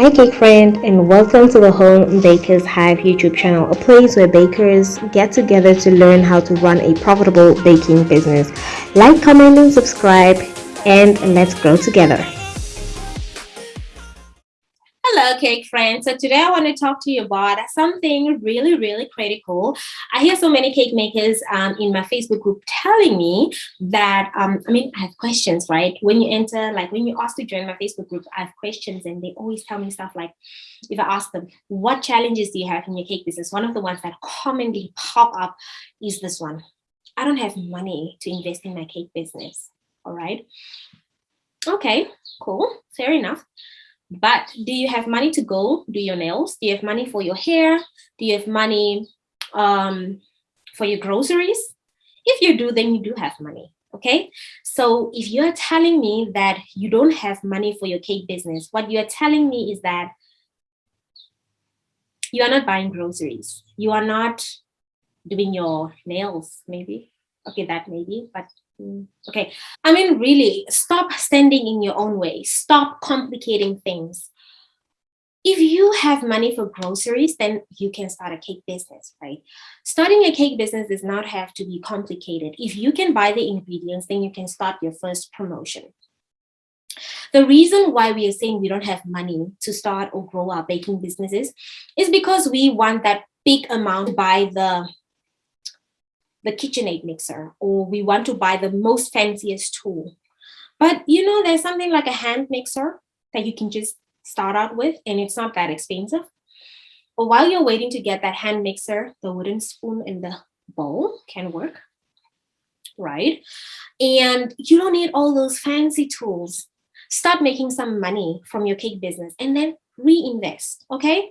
Hi cake friend and welcome to the Home Bakers Hive YouTube channel, a place where bakers get together to learn how to run a profitable baking business. Like, comment and subscribe and let's grow together. Hello, cake friends. So today I want to talk to you about something really, really critical. I hear so many cake makers um, in my Facebook group telling me that, um, I mean, I have questions, right? When you enter, like when you ask to join my Facebook group, I have questions and they always tell me stuff like, if I ask them, what challenges do you have in your cake business? One of the ones that commonly pop up is this one. I don't have money to invest in my cake business. All right. Okay, cool. Fair enough. But do you have money to go do your nails? Do you have money for your hair? Do you have money um, for your groceries? If you do, then you do have money. Okay, so if you're telling me that you don't have money for your cake business, what you're telling me is that you are not buying groceries. You are not doing your nails, maybe. Okay, that maybe, but mm, Okay. I mean, really, stop standing in your own way. Stop complicating things. If you have money for groceries, then you can start a cake business, right? Starting a cake business does not have to be complicated. If you can buy the ingredients, then you can start your first promotion. The reason why we are saying we don't have money to start or grow our baking businesses is because we want that big amount by the the KitchenAid mixer or we want to buy the most fanciest tool. But you know, there's something like a hand mixer that you can just start out with and it's not that expensive. But while you're waiting to get that hand mixer, the wooden spoon in the bowl can work, right? And you don't need all those fancy tools. Start making some money from your cake business and then reinvest, okay?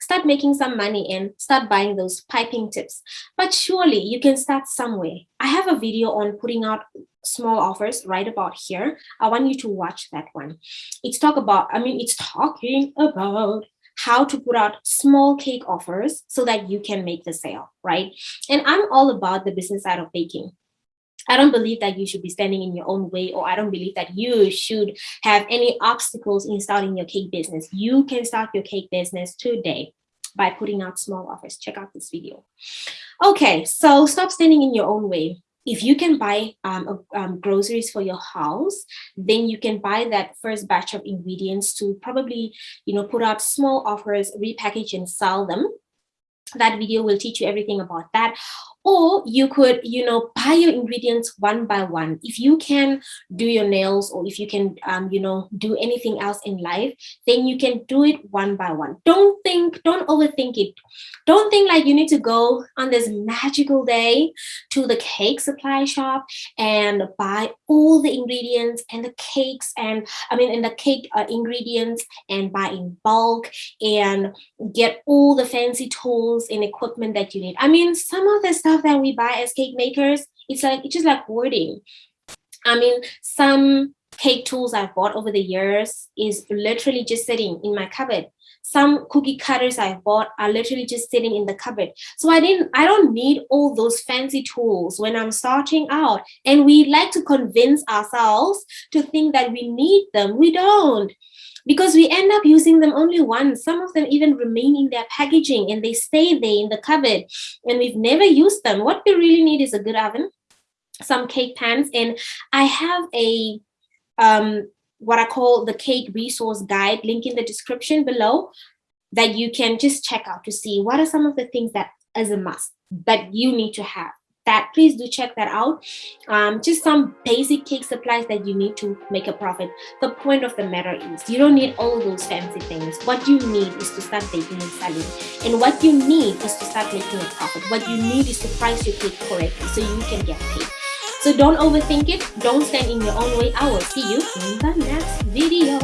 Start making some money and start buying those piping tips. But surely you can start somewhere. I have a video on putting out small offers right about here. I want you to watch that one. It's talk about, I mean, it's talking about how to put out small cake offers so that you can make the sale, right? And I'm all about the business side of baking. I don't believe that you should be standing in your own way or I don't believe that you should have any obstacles in starting your cake business. You can start your cake business today by putting out small offers. Check out this video. Okay, so stop standing in your own way. If you can buy um, um, groceries for your house, then you can buy that first batch of ingredients to probably, you know, put out small offers, repackage and sell them that video will teach you everything about that or you could you know buy your ingredients one by one. If you can do your nails or if you can um, you know do anything else in life then you can do it one by one. Don't think don't overthink it. Don't think like you need to go on this magical day to the cake supply shop and buy all the ingredients and the cakes and i mean in the cake uh, ingredients and buy in bulk and get all the fancy tools and equipment that you need. I mean some of the stuff stuff that we buy as cake makers, it's like it's just like hoarding. I mean, some cake tools I've bought over the years is literally just sitting in my cupboard. Some cookie cutters I've bought are literally just sitting in the cupboard. So I didn't, I don't need all those fancy tools when I'm starting out. And we like to convince ourselves to think that we need them. We don't because we end up using them only once. Some of them even remain in their packaging and they stay there in the cupboard and we've never used them. What we really need is a good oven, some cake pans, and I have a um, what I call the cake resource guide link in the description below that you can just check out to see what are some of the things that as a must that you need to have that please do check that out. Um, just some basic cake supplies that you need to make a profit. The point of the matter is you don't need all those fancy things. What you need is to start baking and selling. And what you need is to start making a profit. What you need is to price your cake correctly so you can get paid. So don't overthink it. Don't stand in your own way. I will see you in the next video